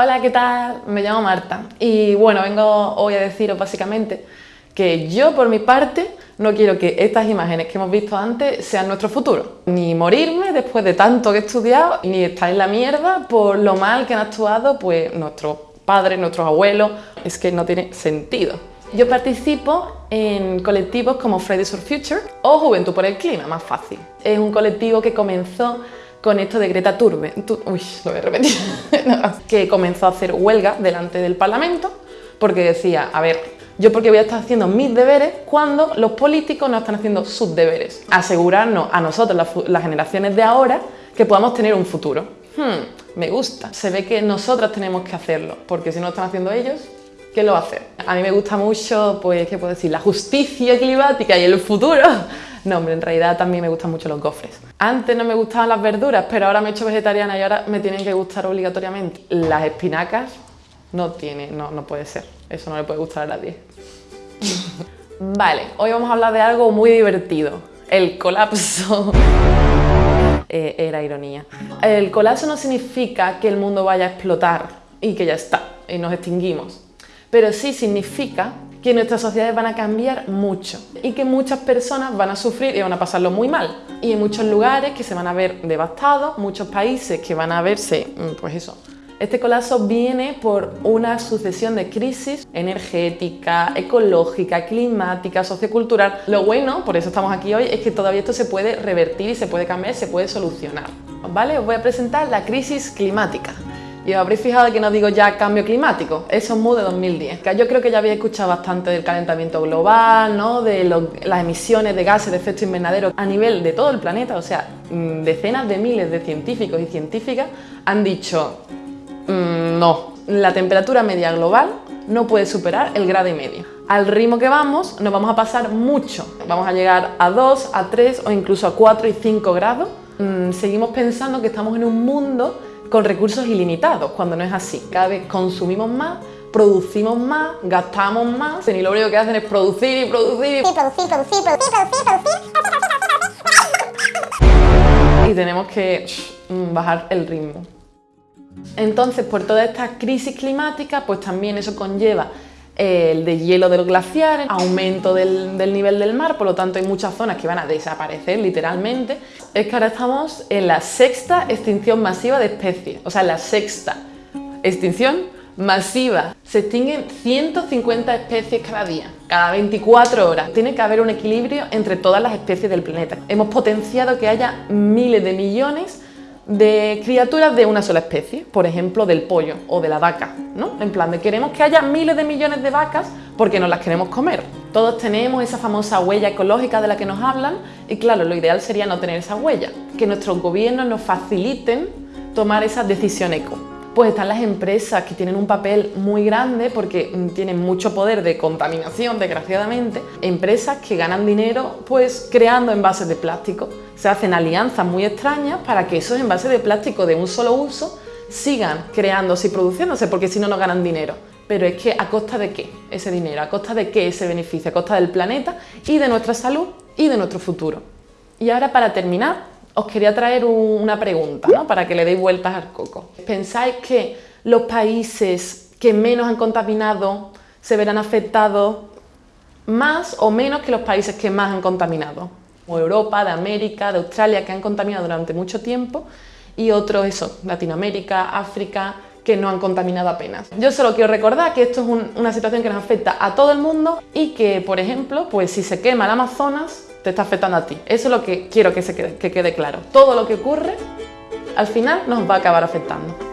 Hola, ¿qué tal? Me llamo Marta y bueno, vengo hoy a deciros básicamente que yo por mi parte no quiero que estas imágenes que hemos visto antes sean nuestro futuro. Ni morirme después de tanto que he estudiado, ni estar en la mierda por lo mal que han actuado pues nuestros padres, nuestros abuelos. Es que no tiene sentido. Yo participo en colectivos como Fridays for Future o Juventud por el Clima, más fácil. Es un colectivo que comenzó con esto de Greta Thunberg, uy, lo voy a que comenzó a hacer huelga delante del Parlamento porque decía, a ver, yo porque voy a estar haciendo mis deberes cuando los políticos no están haciendo sus deberes. Asegurarnos a nosotros, las, generaciones de ahora, que podamos tener un futuro. Hmm, me gusta. Se ve que nosotras tenemos que hacerlo, porque si no lo están haciendo ellos, ¿quién lo hacer? A mí me gusta mucho, pues, ¿qué puedo decir? La justicia climática y el futuro. No, hombre, en realidad también me gustan mucho los gofres. Antes no me gustaban las verduras, pero ahora me he hecho vegetariana y ahora me tienen que gustar obligatoriamente. Las espinacas no tiene, no, no puede ser. Eso no le puede gustar a nadie. vale, hoy vamos a hablar de algo muy divertido. El colapso. Eh, era ironía. El colapso no significa que el mundo vaya a explotar y que ya está, y nos extinguimos. Pero sí significa que nuestras sociedades van a cambiar mucho y que muchas personas van a sufrir y van a pasarlo muy mal. Y en muchos lugares que se van a ver devastados, muchos países que van a verse, mm, pues eso, este colapso viene por una sucesión de crisis energética, ecológica, climática, sociocultural. Lo bueno, por eso estamos aquí hoy, es que todavía esto se puede revertir y se puede cambiar, se puede solucionar. ¿Vale? Os voy a presentar la crisis climática. Y os habréis fijado que no digo ya cambio climático, eso es MU de 2010. Yo creo que ya habéis escuchado bastante del calentamiento global, ¿no? de las emisiones de gases de efecto invernadero a nivel de todo el planeta, o sea, mm, decenas de miles de científicos y científicas han dicho mm, no, la temperatura media global no puede superar el grado y medio. Al ritmo que vamos, nos vamos a pasar mucho. Vamos a llegar a 2, a 3 o incluso a 4 y 5 grados. Mm, seguimos pensando que estamos en un mundo con recursos ilimitados, cuando no es así. Cada vez consumimos más, producimos más, gastamos más, y lo único que hacen es producir y producir y producir, y tenemos que mm, bajar el ritmo. Entonces, por toda esta crisis climática, pues también eso conlleva el de hielo de los glaciares, aumento del, nivel del mar, por lo tanto hay muchas zonas que van a desaparecer literalmente. Es que ahora estamos en la sexta extinción masiva de especies, o sea, la sexta extinción masiva. Se extinguen 150 especies cada día, cada 24 horas. Tiene que haber un equilibrio entre todas las especies del planeta. Hemos potenciado que haya miles de millones de criaturas de una sola especie, por ejemplo del pollo o de la vaca, ¿no? En plan de queremos que haya miles de millones de vacas porque nos las queremos comer. Todos tenemos esa famosa huella ecológica de la que nos hablan y claro, lo ideal sería no tener esa huella, que nuestros gobiernos nos faciliten tomar esa decisión eco pues están las empresas que tienen un papel muy grande porque mm, tienen mucho poder de contaminación, desgraciadamente. Empresas que ganan dinero pues creando envases de plástico. Se hacen alianzas muy extrañas para que esos envases de plástico de un solo uso sigan creándose y produciéndose porque si no, no ganan dinero. Pero es que ¿a costa de qué ese dinero? ¿A costa de qué ese beneficio? A costa del planeta y de nuestra salud y de nuestro futuro. Y ahora para terminar, os quería traer una pregunta ¿no? para que le deis vueltas al coco. ¿Pensáis que los países que menos han contaminado se verán afectados más o menos que los países que más han contaminado? Como Europa, de América, de Australia, que han contaminado durante mucho tiempo y otros, eso, Latinoamérica, África, que no han contaminado apenas. Yo solo quiero recordar que esto es una situación que nos afecta a todo el mundo y que, por ejemplo, pues si se quema el Amazonas, te está afectando a ti. Eso es lo que quiero que, se quede, que quede claro. Todo lo que ocurre, al final nos va a acabar afectando.